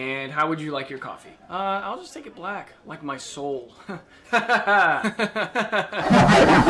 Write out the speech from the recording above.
And how would you like your coffee? Uh, I'll just take it black, like my soul.